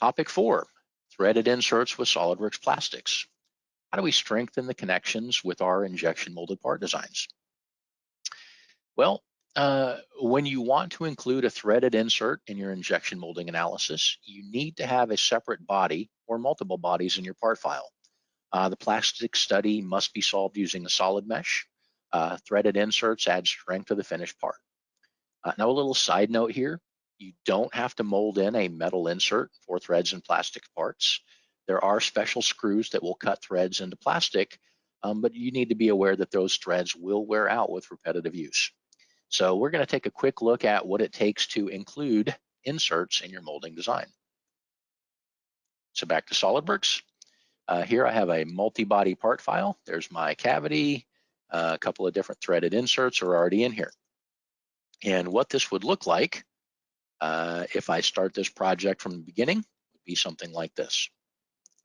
Topic four, threaded inserts with SOLIDWORKS plastics. How do we strengthen the connections with our injection molded part designs? Well, uh, when you want to include a threaded insert in your injection molding analysis, you need to have a separate body or multiple bodies in your part file. Uh, the plastic study must be solved using a solid mesh. Uh, threaded inserts add strength to the finished part. Uh, now a little side note here, you don't have to mold in a metal insert for threads and plastic parts. There are special screws that will cut threads into plastic, um, but you need to be aware that those threads will wear out with repetitive use. So we're gonna take a quick look at what it takes to include inserts in your molding design. So back to SOLIDWORKS. Uh, here I have a multi-body part file. There's my cavity, uh, a couple of different threaded inserts are already in here. And what this would look like uh, if I start this project from the beginning would be something like this.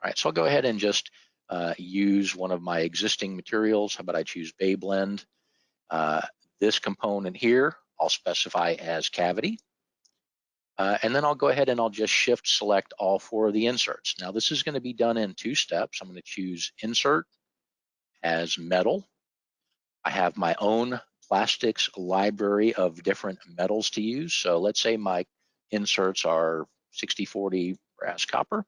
All right, so I'll go ahead and just uh, use one of my existing materials. How about I choose Bayblend? Uh, this component here, I'll specify as cavity. Uh, and then I'll go ahead and I'll just shift select all four of the inserts. Now this is gonna be done in two steps. I'm gonna choose insert as metal. I have my own plastics library of different metals to use. So let's say my inserts are 60-40 brass copper.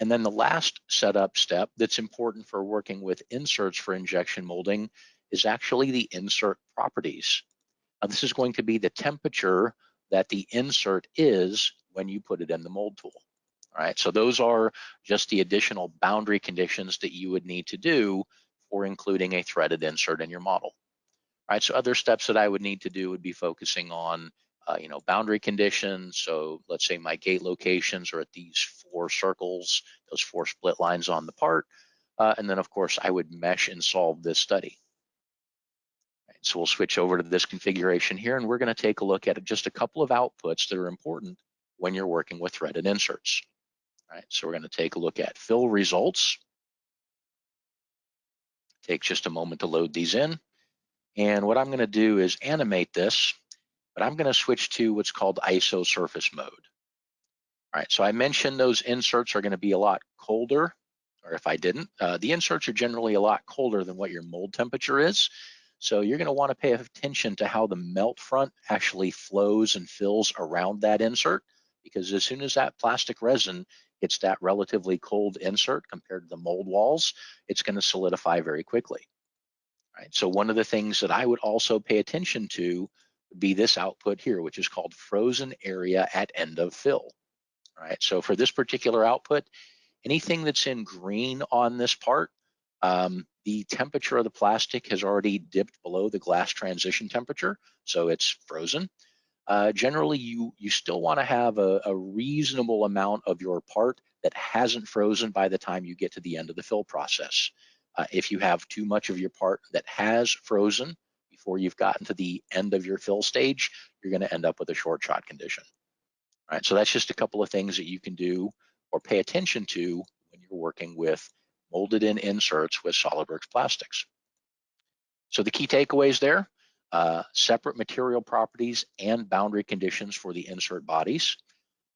And then the last setup step that's important for working with inserts for injection molding is actually the insert properties. Now, this is going to be the temperature that the insert is when you put it in the mold tool. All right, so those are just the additional boundary conditions that you would need to do for including a threaded insert in your model. Right, so other steps that I would need to do would be focusing on, uh, you know, boundary conditions. So let's say my gate locations are at these four circles, those four split lines on the part. Uh, and then of course I would mesh and solve this study. Right, so we'll switch over to this configuration here and we're gonna take a look at just a couple of outputs that are important when you're working with threaded inserts. All right, so we're gonna take a look at fill results. Take just a moment to load these in. And what I'm gonna do is animate this, but I'm gonna switch to what's called ISO surface mode. All right, so I mentioned those inserts are gonna be a lot colder, or if I didn't, uh, the inserts are generally a lot colder than what your mold temperature is. So you're gonna wanna pay attention to how the melt front actually flows and fills around that insert, because as soon as that plastic resin hits that relatively cold insert compared to the mold walls, it's gonna solidify very quickly right? So one of the things that I would also pay attention to would be this output here, which is called frozen area at end of fill, right? So for this particular output, anything that's in green on this part, um, the temperature of the plastic has already dipped below the glass transition temperature, so it's frozen. Uh, generally, you, you still wanna have a, a reasonable amount of your part that hasn't frozen by the time you get to the end of the fill process. Uh, if you have too much of your part that has frozen before you've gotten to the end of your fill stage, you're gonna end up with a short shot condition. All right, so that's just a couple of things that you can do or pay attention to when you're working with molded in inserts with SOLIDWORKS plastics. So the key takeaways there, uh, separate material properties and boundary conditions for the insert bodies.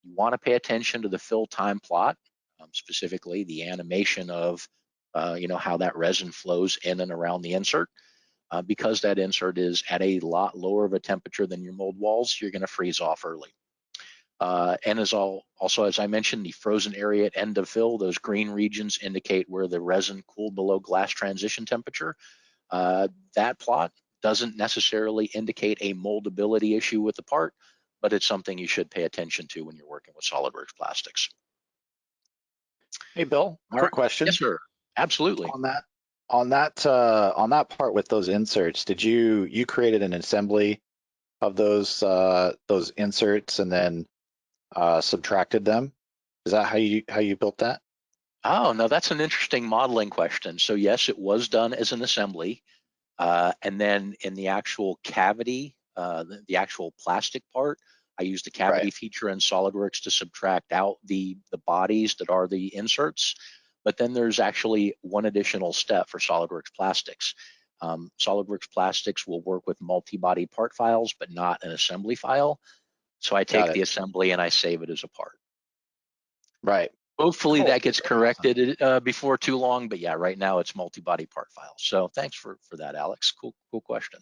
You wanna pay attention to the fill time plot, um, specifically the animation of uh, you know, how that resin flows in and around the insert. Uh, because that insert is at a lot lower of a temperature than your mold walls, you're gonna freeze off early. Uh, and as all, also, as I mentioned, the frozen area at end of fill, those green regions indicate where the resin cooled below glass transition temperature. Uh, that plot doesn't necessarily indicate a moldability issue with the part, but it's something you should pay attention to when you're working with SOLIDWORKS plastics. Hey, Bill, quick right. question. Yes, sir. Absolutely. On that, on that, uh, on that part with those inserts, did you, you created an assembly of those, uh, those inserts and then, uh, subtracted them? Is that how you, how you built that? Oh, no, that's an interesting modeling question. So yes, it was done as an assembly. Uh, and then in the actual cavity, uh, the, the, actual plastic part, I used the cavity Right. feature in SolidWorks to subtract out the, the bodies that are the inserts. But then there's actually one additional step for SolidWorks plastics. Um, SolidWorks plastics will work with multi-body part files, but not an assembly file. So I take the assembly and I save it as a part. Right. Hopefully Cool. that gets corrected uh, before too long, but yeah, right now it's multi-body part files. So thanks for, for that, Alex. Cool, cool question.